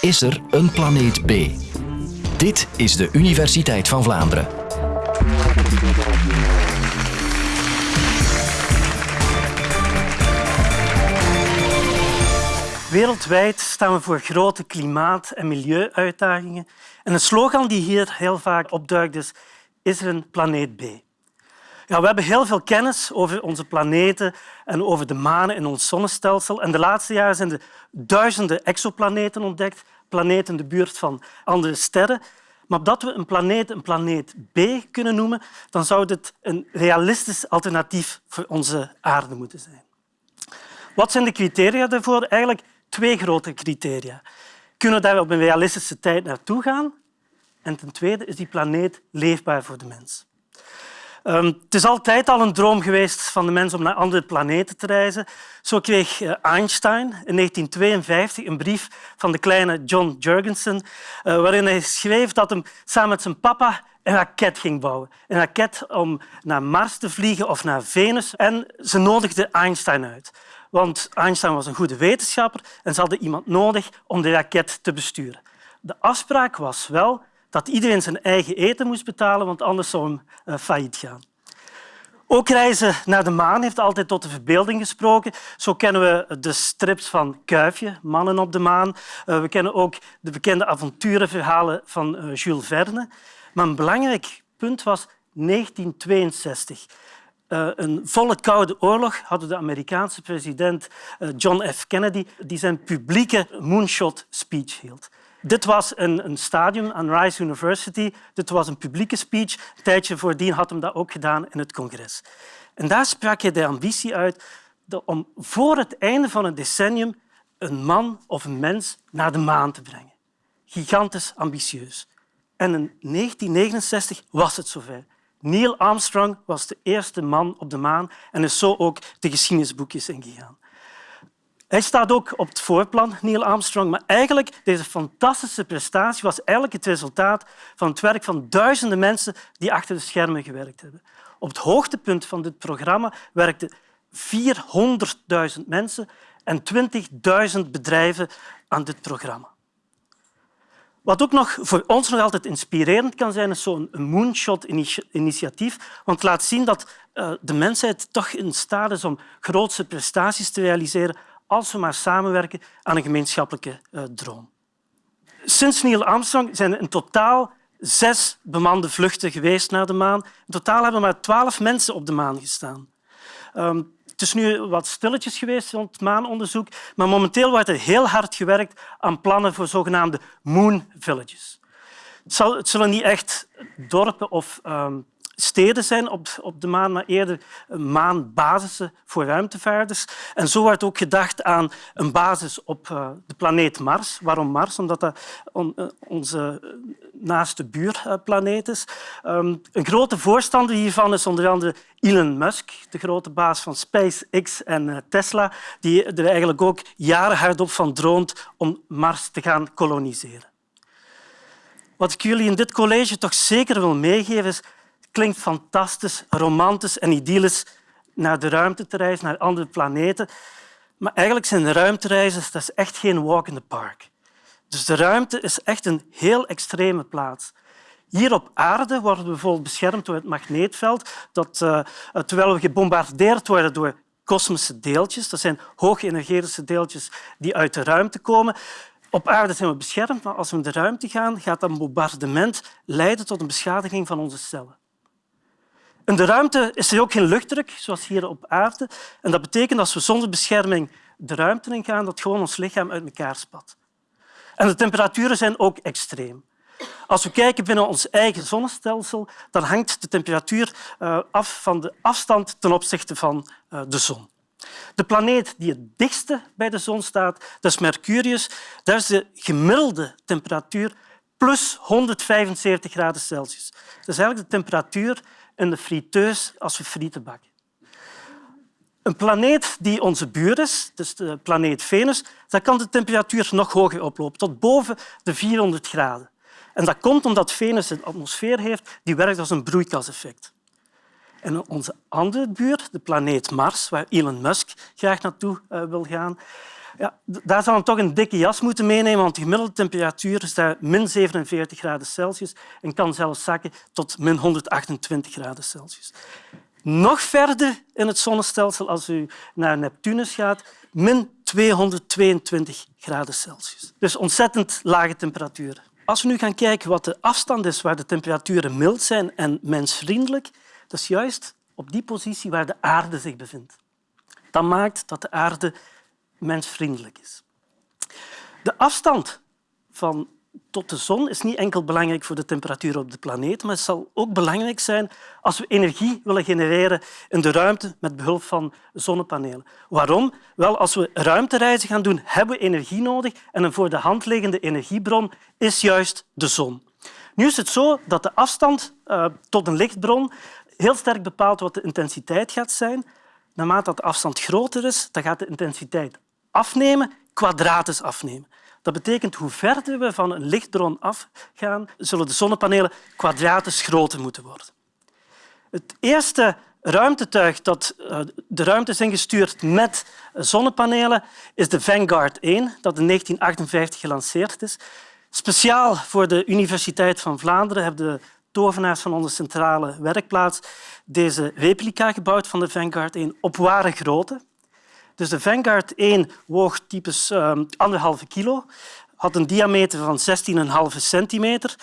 Is er een planeet B? Dit is de Universiteit van Vlaanderen. Wereldwijd staan we voor grote klimaat- en milieuuitdagingen. En een slogan die hier heel vaak opduikt is is er een planeet B? We hebben heel veel kennis over onze planeten en over de manen in ons zonnestelsel. En de laatste jaren zijn er duizenden exoplaneten ontdekt, planeten in de buurt van andere sterren. Maar opdat we een planeet een planeet B kunnen noemen, dan zou dit een realistisch alternatief voor onze aarde moeten zijn. Wat zijn de criteria daarvoor? Eigenlijk twee grote criteria. Kunnen we daar op een realistische tijd naartoe gaan? En ten tweede is die planeet leefbaar voor de mens. Um, het is altijd al een droom geweest van de mens om naar andere planeten te reizen. Zo kreeg eh, Einstein in 1952 een brief van de kleine John Jurgensen, uh, waarin hij schreef dat hij samen met zijn papa een raket ging bouwen. Een raket om naar Mars te vliegen of naar Venus. En ze nodigde Einstein uit. Want Einstein was een goede wetenschapper en ze hadden iemand nodig om de raket te besturen. De afspraak was wel dat iedereen zijn eigen eten moest betalen, want anders zou hem uh, failliet gaan. Ook reizen naar de maan heeft altijd tot de verbeelding gesproken. Zo kennen we de strips van Kuifje, Mannen op de maan. Uh, we kennen ook de bekende avonturenverhalen van uh, Jules Verne. Maar een belangrijk punt was 1962. Uh, een volle koude oorlog hadden de Amerikaanse president John F. Kennedy die zijn publieke moonshot speech hield. Dit was een, een stadium aan Rice University. Dit was een publieke speech. Een tijdje voordien had hij dat ook gedaan in het congres. En daar sprak hij de ambitie uit om voor het einde van het decennium een man of een mens naar de maan te brengen. Gigantisch ambitieus. En in 1969 was het zover. Neil Armstrong was de eerste man op de maan en is zo ook de geschiedenisboekjes ingegaan. Hij staat ook op het voorplan, Neil Armstrong, maar eigenlijk deze fantastische prestatie was eigenlijk het resultaat van het werk van duizenden mensen die achter de schermen gewerkt hebben. Op het hoogtepunt van dit programma werkten 400.000 mensen en 20.000 bedrijven aan dit programma. Wat ook nog voor ons nog altijd inspirerend kan zijn, is zo'n moonshot-initiatief. Want het laat zien dat eh, de mensheid toch in staat is om grootse prestaties te realiseren als we maar samenwerken aan een gemeenschappelijke uh, droom. Sinds Neil Armstrong zijn er in totaal zes bemande vluchten geweest naar de maan. In totaal hebben maar twaalf mensen op de maan gestaan. Um, het is nu wat stilletjes geweest rond het maanonderzoek, maar momenteel wordt er heel hard gewerkt aan plannen voor zogenaamde moon villages. Het zullen niet echt dorpen of um, steden zijn op, op de maan, maar eerder maanbasissen voor ruimtevaarders. En zo wordt ook gedacht aan een basis op uh, de planeet Mars. Waarom Mars? Omdat dat uh, onze naaste buurplaneet is. Um, een grote voorstander hiervan is onder andere Elon Musk, de grote baas van SpaceX en Tesla, die er eigenlijk ook jaren hardop van droomt om Mars te gaan koloniseren. Wat ik jullie in dit college toch zeker wil meegeven is klinkt fantastisch, romantisch en idyllisch naar de ruimte te reizen, naar andere planeten. Maar eigenlijk zijn de ruimtereizen dat is echt geen walk in the park. Dus de ruimte is echt een heel extreme plaats. Hier op aarde worden we bijvoorbeeld beschermd door het magneetveld, dat, uh, terwijl we gebombardeerd worden door kosmische deeltjes, dat zijn hoogenergetische deeltjes die uit de ruimte komen. Op aarde zijn we beschermd, maar als we in de ruimte gaan, gaat dat bombardement leiden tot een beschadiging van onze cellen. In de ruimte is er ook geen luchtdruk, zoals hier op aarde. En dat betekent dat als we zonder bescherming de ruimte in gaan, dat gewoon ons lichaam uit elkaar spat. En de temperaturen zijn ook extreem. Als we kijken binnen ons eigen zonnestelsel, dan hangt de temperatuur eh, af van de afstand ten opzichte van eh, de zon. De planeet die het dichtste bij de zon staat, dat is Mercurius. Daar is de gemiddelde temperatuur plus 175 graden Celsius. Dat is eigenlijk de temperatuur in de friteus als we frieten bakken. Een planeet die onze buur is, dus de planeet Venus, daar kan de temperatuur nog hoger oplopen, tot boven de 400 graden. En dat komt omdat Venus een atmosfeer heeft die werkt als een broeikaseffect. En onze andere buur, de planeet Mars, waar Elon Musk graag naartoe uh, wil gaan, Ja, daar zal toch een dikke jas moeten meenemen, want de gemiddelde temperatuur is daar min 47 graden Celsius en kan zelfs zakken tot min 128 graden Celsius. Nog verder in het zonnestelsel, als u naar Neptunus gaat, min 222 graden Celsius. Dus ontzettend lage temperaturen. Als we nu gaan kijken wat de afstand is waar de temperaturen mild zijn en mensvriendelijk, dat is juist op die positie waar de aarde zich bevindt. Dat maakt dat de aarde mensvriendelijk is. De afstand van tot de zon is niet enkel belangrijk voor de temperatuur op de planeet, maar het zal ook belangrijk zijn als we energie willen genereren in de ruimte met behulp van zonnepanelen. Waarom? Wel, als we ruimtereizen gaan doen, hebben we energie nodig en een voor de hand liggende energiebron is juist de zon. Nu is het zo dat de afstand uh, tot een lichtbron heel sterk bepaalt wat de intensiteit gaat zijn. Naarmate de afstand groter is, dan gaat de intensiteit afnemen, kwadratisch afnemen. Dat betekent hoe verder we van een lichtbron afgaan, zullen de zonnepanelen kwadratisch groter moeten worden. Het eerste ruimtetuig dat eh, de ruimte is ingestuurd met zonnepanelen is de Vanguard 1, dat in 1958 gelanceerd is. Speciaal voor de Universiteit van Vlaanderen hebben de tovenaars van onze centrale werkplaats deze replica gebouwd van de Vanguard 1 op ware grootte. Dus de Vanguard 1 woog typisch ehm, anderhalve kilo, had een diameter van 16,5 centimeter,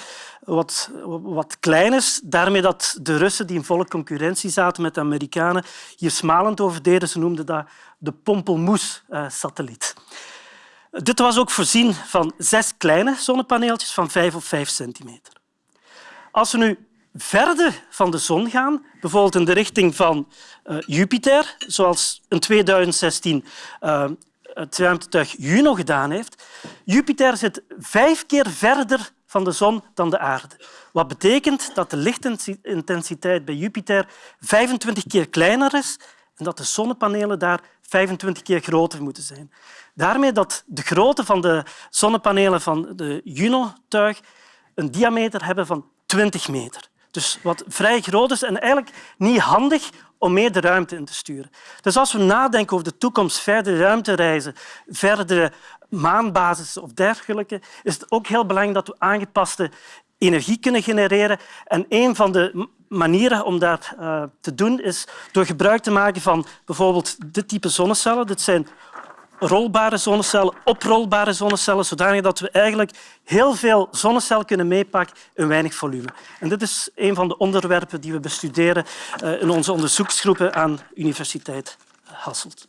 wat, wat klein is. Daarmee dat de Russen, die in volle concurrentie zaten met de Amerikanen, hier smalend over deden. Ze noemden dat de Pompelmoes-satelliet. Dit was ook voorzien van zes kleine zonnepaneeltjes van 5 of 5 centimeter. Als we nu verder van de zon gaan, bijvoorbeeld in de richting van uh, Jupiter, zoals in 2016 uh, eh, het ruimtetuig Juno gedaan heeft. Jupiter zit vijf keer verder van de zon dan de aarde. Wat betekent dat de lichtintensiteit bij Jupiter 25 keer kleiner is en dat de zonnepanelen daar 25 keer groter moeten zijn. Daarmee dat de grootte van de zonnepanelen van de Juno-tuig een diameter hebben van 20 meter. Dus wat vrij groot is en eigenlijk niet handig om meer de ruimte in te sturen. Dus als we nadenken over de toekomst, verdere ruimtereizen, verdere maanbasis of dergelijke, is het ook heel belangrijk dat we aangepaste energie kunnen genereren. En een van de manieren om dat uh, te doen is door gebruik te maken van bijvoorbeeld dit type zonnecellen. Dit zijn rolbare zonnecellen, oprolbare zonnecellen, zodanig dat we eigenlijk heel veel zonnecellen kunnen meepakken in weinig volume. En dit is een van de onderwerpen die we bestuderen eh, in onze onderzoeksgroepen aan Universiteit Hasselt.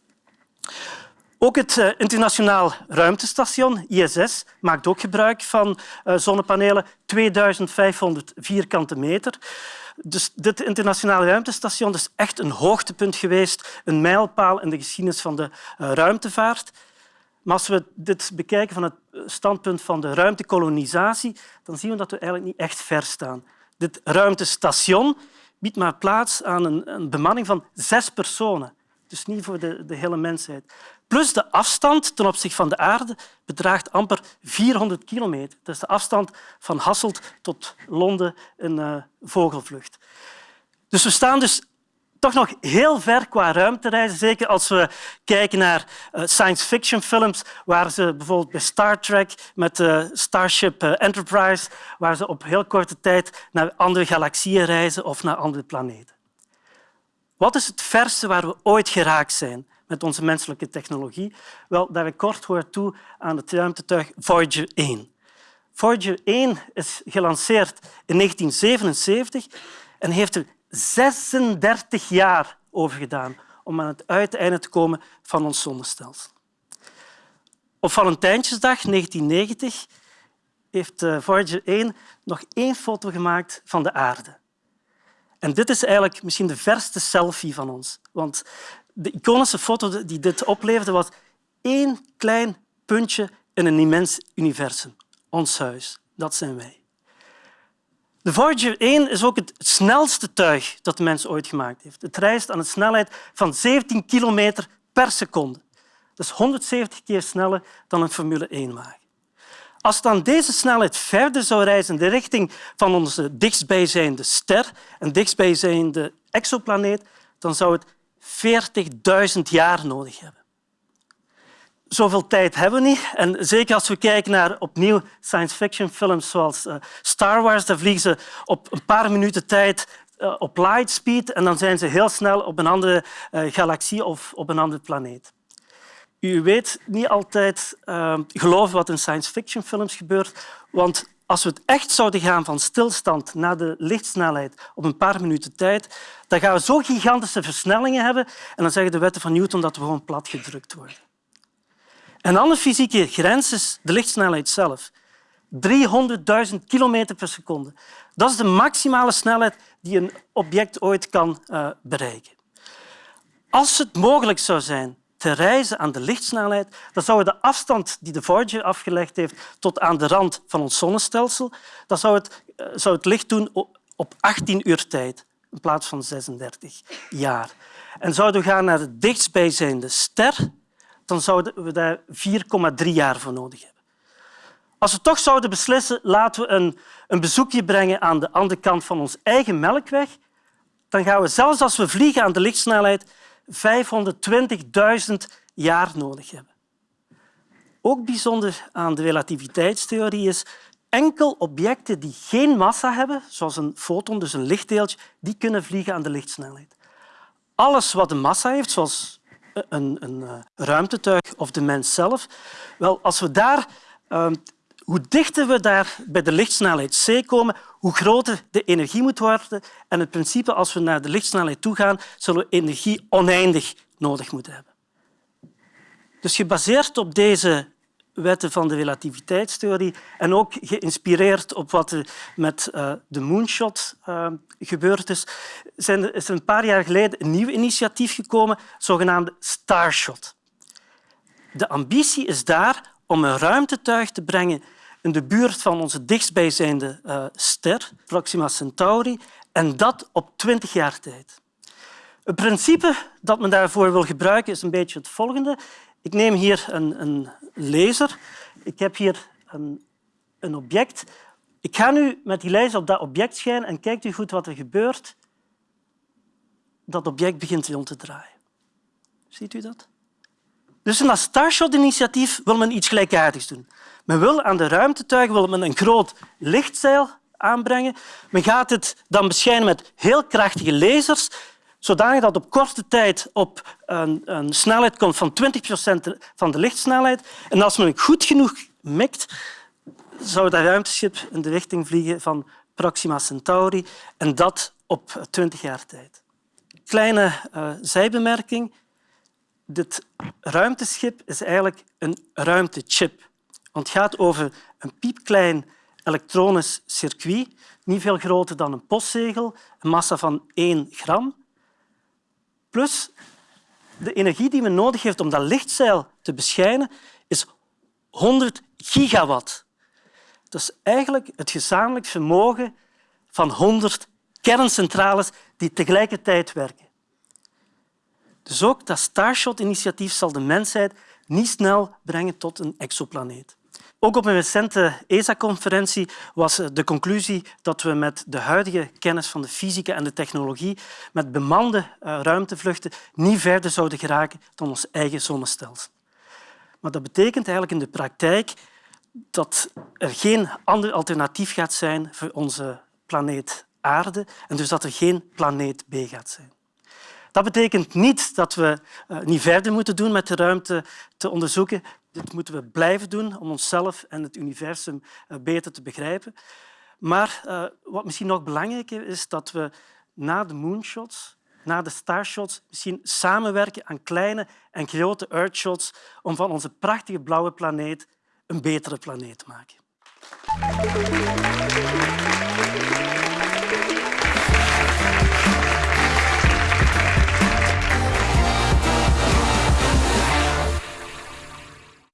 Ook het eh, internationaal ruimtestation, ISS, maakt ook gebruik van eh, zonnepanelen, 2500 vierkante meter. Dus dit internationale ruimtestation is echt een hoogtepunt geweest, een mijlpaal in de geschiedenis van de eh, ruimtevaart. Maar als we dit bekijken van het standpunt van de ruimtekolonisatie, dan zien we dat we eigenlijk niet echt ver staan. Dit ruimtestation biedt maar plaats aan een, een bemanning van zes personen. Dus niet voor de, de hele mensheid. Plus de afstand ten opzichte van de aarde bedraagt amper 400 kilometer. Dat is de afstand van Hasselt tot Londen in uh, vogelvlucht. Dus we staan dus toch nog heel ver qua ruimtereizen. Zeker als we kijken naar uh, science fiction films, waar ze bijvoorbeeld bij Star Trek met uh, Starship Enterprise, waar ze op heel korte tijd naar andere galaxieën reizen of naar andere planeten. Wat is het verste waar we ooit geraakt zijn met onze menselijke technologie? Wel, dat kort hoort toe aan het ruimtetuig Voyager 1. Voyager 1 is gelanceerd in 1977 en heeft er 36 jaar over gedaan om aan het uiteinde te komen van ons zonnestelsel. Op Valentijnsdag 1990 heeft eh, Voyager 1 nog één foto gemaakt van de aarde. En dit is eigenlijk misschien de verste selfie van ons. Want de iconische foto die dit opleverde was één klein puntje in een immens universum. Ons huis, dat zijn wij. De Voyager 1 is ook het snelste tuig dat de mens ooit gemaakt heeft. Het reist aan een snelheid van 17 kilometer per seconde. Dat is 170 keer sneller dan een Formule 1-wagen. Als aan deze snelheid verder zou reizen in de richting van onze dichtstbijzijnde ster en dichtstbijzijnde exoplaneet, dan zou het 40.000 jaar nodig hebben. zoveel tijd hebben we niet. En zeker als we kijken naar opnieuw science fiction films zoals uh, Star Wars, dan vliegen ze op een paar minuten tijd uh, op lightspeed en dan zijn ze heel snel op een andere uh, galaxie of op een andere planeet. U weet niet altijd geloven wat in science fiction films gebeurt, want als we het echt zouden gaan van stilstand naar de lichtsnelheid op een paar minuten tijd, dan gaan we zo gigantische versnellingen hebben en dan zeggen de wetten van Newton dat we gewoon plat gedrukt worden. Een andere fysieke grens is de lichtsnelheid zelf. 300.000 kilometer per seconde. Dat is de maximale snelheid die een object ooit kan uh, bereiken. Als het mogelijk zou zijn te reizen aan de lichtsnelheid, dan zou de afstand die de Voyager afgelegd heeft tot aan de rand van ons zonnestelsel, dan zou het, uh, zou het licht doen op 18 uur tijd in plaats van 36 jaar. En zouden we gaan naar de dichtstbijzijnde ster, dan zouden we daar 4,3 jaar voor nodig hebben. Als we toch zouden beslissen, laten we een, een bezoekje brengen aan de andere kant van ons eigen melkweg, dan gaan we zelfs als we vliegen aan de lichtsnelheid 520.000 jaar nodig hebben. Ook bijzonder aan de relativiteitstheorie is enkel objecten die geen massa hebben, zoals een foton, dus een lichtdeeltje, die kunnen vliegen aan de lichtsnelheid. Alles wat een massa heeft, zoals een, een uh, ruimtetuig of de mens zelf. Wel, als we daar, uh, hoe dichter we daar bij de lichtsnelheid c komen, hoe groter de energie moet worden. En het principe, als we naar de lichtsnelheid toe gaan, zullen we energie oneindig nodig moeten hebben. Dus gebaseerd op deze wetten van de relativiteitstheorie en ook geïnspireerd op wat er met uh, de moonshot uh, gebeurd is, zijn, is er een paar jaar geleden een nieuw initiatief gekomen, zogenaamde Starshot. De ambitie is daar om een ruimtetuig te brengen in de buurt van onze dichtstbijzijnde uh, ster, Proxima Centauri, en dat op twintig jaar tijd. Het principe dat men daarvoor wil gebruiken is een beetje het volgende. Ik neem hier een, een laser. Ik heb hier een, een object. Ik ga nu met die laser op dat object schijnen en kijkt u goed wat er gebeurt. Dat object begint rond te draaien. Ziet u dat? Dus in dat Starshot-initiatief wil men iets gelijkaardigs doen. Men wil aan de ruimtetuigen wil men een groot lichtzeil aanbrengen. Men gaat het dan beschijnen met heel krachtige lasers zodanig dat op korte tijd op een, een snelheid komt van 20 procent van de lichtsnelheid. En als men goed genoeg mikt, zou dat ruimteschip in de richting vliegen van Proxima Centauri en dat op 20 jaar tijd. Kleine uh, zijbemerking. Dit ruimteschip is eigenlijk een ruimtechip. Want het gaat over een piepklein elektronisch circuit, niet veel groter dan een postzegel, een massa van 1 gram. Plus de energie die men nodig heeft om dat lichtzeil te beschijnen, is 100 gigawatt. Is eigenlijk het gezamenlijk vermogen van 100 kerncentrales die tegelijkertijd werken. Dus ook dat Starshot-initiatief zal de mensheid niet snel brengen tot een exoplaneet. Ook op een recente ESA-conferentie was de conclusie dat we met de huidige kennis van de fysica en de technologie met bemande eh, ruimtevluchten niet verder zouden geraken dan ons eigen zonnestelsel. Maar dat betekent eigenlijk in de praktijk dat er geen ander alternatief gaat zijn voor onze planeet Aarde en dus dat er geen planeet B gaat zijn. Dat betekent niet dat we eh, niet verder moeten doen met de ruimte te onderzoeken. Dit moeten we blijven doen om onszelf en het universum eh, beter te begrijpen. Maar uh, wat misschien nog belangrijker is, dat we na de moonshots, na de starshots, misschien samenwerken aan kleine en grote earthshots om van onze prachtige blauwe planeet een betere planeet te maken.